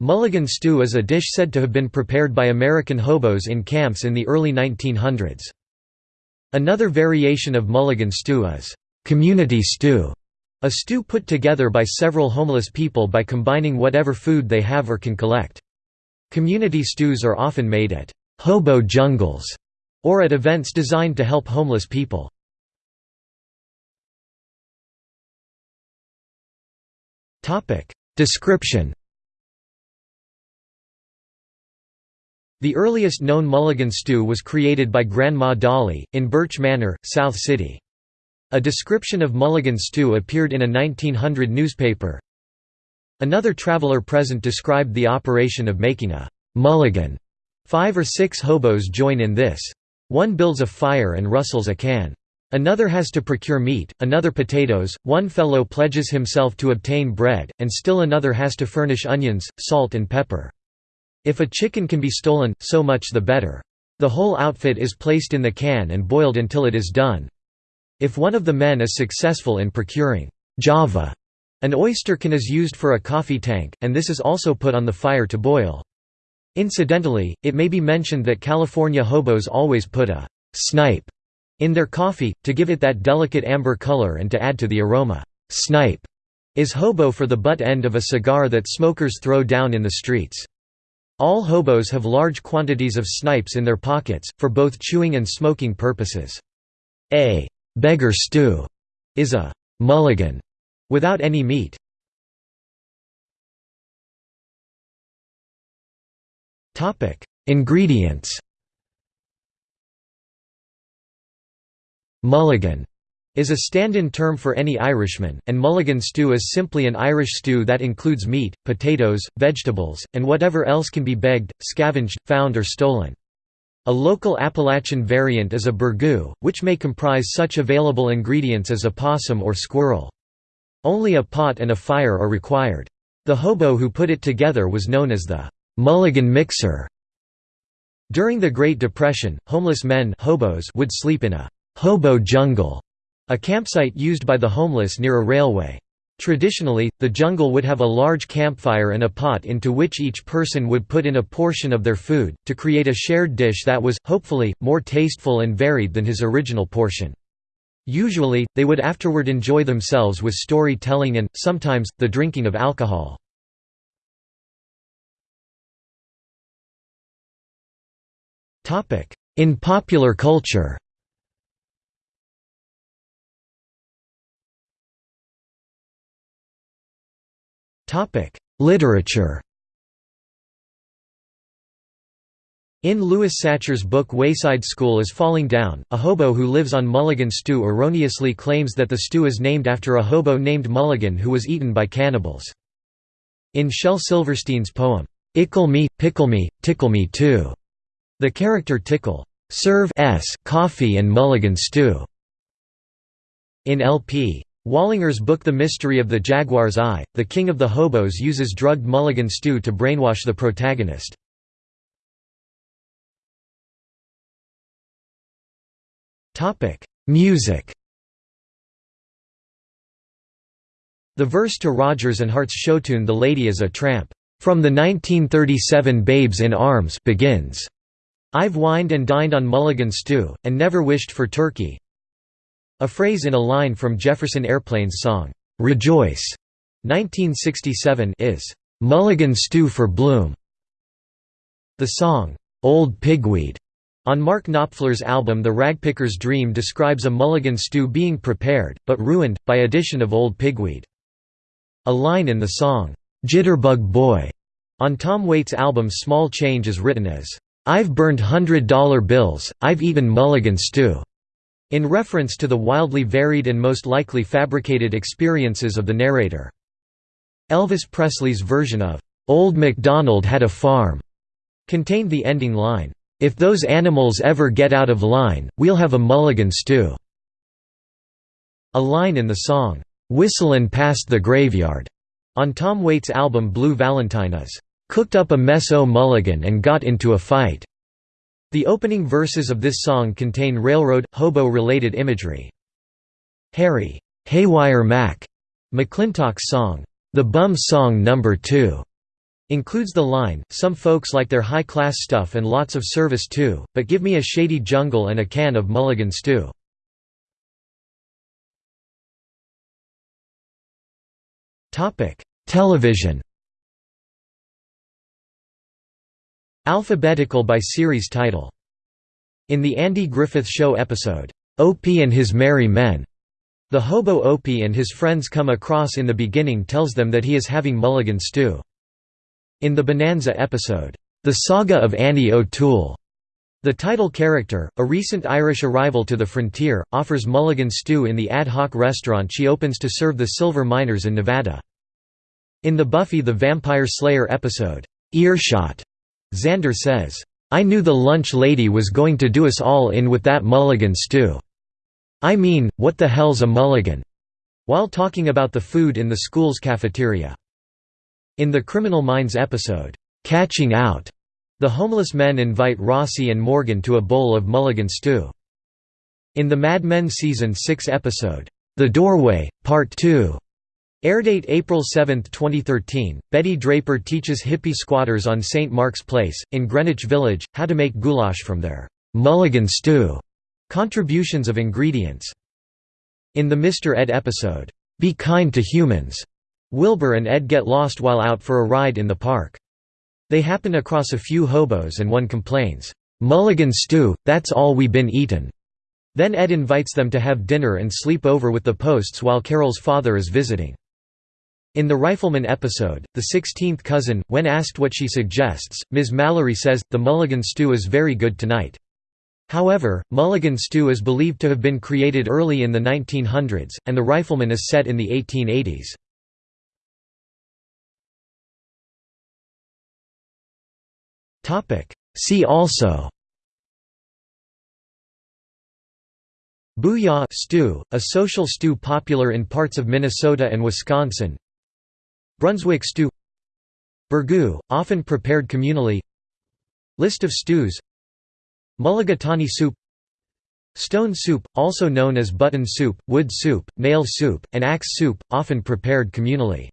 Mulligan stew is a dish said to have been prepared by American hobos in camps in the early 1900s. Another variation of mulligan stew is community stew, a stew put together by several homeless people by combining whatever food they have or can collect. Community stews are often made at hobo jungles or at events designed to help homeless people. Description The earliest known mulligan stew was created by Grandma Dolly, in Birch Manor, South City. A description of mulligan stew appeared in a 1900 newspaper. Another traveler present described the operation of making a mulligan. Five or six hobos join in this. One builds a fire and rustles a can. Another has to procure meat, another potatoes, one fellow pledges himself to obtain bread, and still another has to furnish onions, salt and pepper. If a chicken can be stolen, so much the better. The whole outfit is placed in the can and boiled until it is done. If one of the men is successful in procuring java, an oyster can is used for a coffee tank, and this is also put on the fire to boil. Incidentally, it may be mentioned that California hobos always put a snipe in their coffee, to give it that delicate amber color and to add to the aroma. Snipe is hobo for the butt end of a cigar that smokers throw down in the streets. All hobos have large quantities of snipes in their pockets, for both chewing and smoking purposes. A beggar stew is a mulligan without any meat. Ingredients Mulligan is a stand-in term for any Irishman, and mulligan stew is simply an Irish stew that includes meat, potatoes, vegetables, and whatever else can be begged, scavenged, found or stolen. A local Appalachian variant is a burgoo, which may comprise such available ingredients as a possum or squirrel. Only a pot and a fire are required. The hobo who put it together was known as the mulligan mixer. During the Great Depression, homeless men hobos would sleep in a hobo jungle a campsite used by the homeless near a railway. Traditionally, the jungle would have a large campfire and a pot into which each person would put in a portion of their food, to create a shared dish that was, hopefully, more tasteful and varied than his original portion. Usually, they would afterward enjoy themselves with story-telling and, sometimes, the drinking of alcohol. In popular culture Literature In Louis Sachar's book Wayside School is Falling Down, a hobo who lives on Mulligan stew erroneously claims that the stew is named after a hobo named Mulligan who was eaten by cannibals. In Shel Silverstein's poem, "'Ickle Me, Pickle Me, Tickle Me Too' the character Tickle serve s coffee and mulligan stew. In L.P. Wallinger's book The Mystery of the Jaguar's Eye, the king of the hobos uses drugged mulligan stew to brainwash the protagonist. Music The verse to Rodgers and Hart's showtune The Lady is a Tramp, "...from the 1937 Babes in Arms begins. I've wined and dined on mulligan stew, and never wished for turkey, a phrase in a line from Jefferson Airplane's song, "'Rejoice' 1967 is, "'Mulligan Stew for Bloom'". The song, "'Old Pigweed' on Mark Knopfler's album The Ragpicker's Dream describes a mulligan stew being prepared, but ruined, by addition of old pigweed. A line in the song, "'Jitterbug Boy' on Tom Waits' album Small Change is written as, "'I've burned hundred-dollar bills, I've eaten mulligan stew' in reference to the wildly varied and most likely fabricated experiences of the narrator. Elvis Presley's version of, "'Old MacDonald Had a Farm' contained the ending line, "'If those animals ever get out of line, we'll have a mulligan stew'". A line in the song, "'Whistlin' Past the Graveyard' on Tom Waits' album Blue Valentine is, "'Cooked up a mess o' mulligan and got into a fight' The opening verses of this song contain railroad, hobo-related imagery. Harry Haywire Mac McClintock's song, "'The Bum Song No. 2' Includes the line, some folks like their high-class stuff and lots of service too, but give me a shady jungle and a can of mulligan stew. Television Alphabetical by series title. In the Andy Griffith Show episode, Opie and His Merry Men, the hobo Opie and his friends come across in the beginning tells them that he is having mulligan stew. In the Bonanza episode, The Saga of Annie O'Toole, the title character, a recent Irish arrival to the frontier, offers mulligan stew in the ad hoc restaurant she opens to serve the silver miners in Nevada. In the Buffy the Vampire Slayer episode, Earshot, Xander says, I knew the lunch lady was going to do us all in with that mulligan stew. I mean, what the hell's a mulligan? while talking about the food in the school's cafeteria. In the Criminal Minds episode, "'Catching Out", the homeless men invite Rossi and Morgan to a bowl of mulligan stew. In the Mad Men Season 6 episode, "'The Doorway, Part 2", airdate April 7, 2013, Betty Draper teaches hippie squatters on St. Mark's Place, in Greenwich Village, how to make goulash from their "'mulligan stew' contributions of ingredients. In the Mr. Ed episode, "'Be Kind to Humans' Wilbur and Ed get lost while out for a ride in the park. They happen across a few hobos and one complains, "'Mulligan stew, that's all we been eatin'." Then Ed invites them to have dinner and sleep over with the posts while Carol's father is visiting. In the Rifleman episode, The Sixteenth Cousin, when asked what she suggests, Ms. Mallory says, the mulligan stew is very good tonight. However, mulligan stew is believed to have been created early in the 1900s, and the Rifleman is set in the 1880s. See also Booyah stew, a social stew popular in parts of Minnesota and Wisconsin Brunswick stew Burgoo, often prepared communally List of stews Mulligatawny soup Stone soup, also known as button soup, wood soup, nail soup, and axe soup, often prepared communally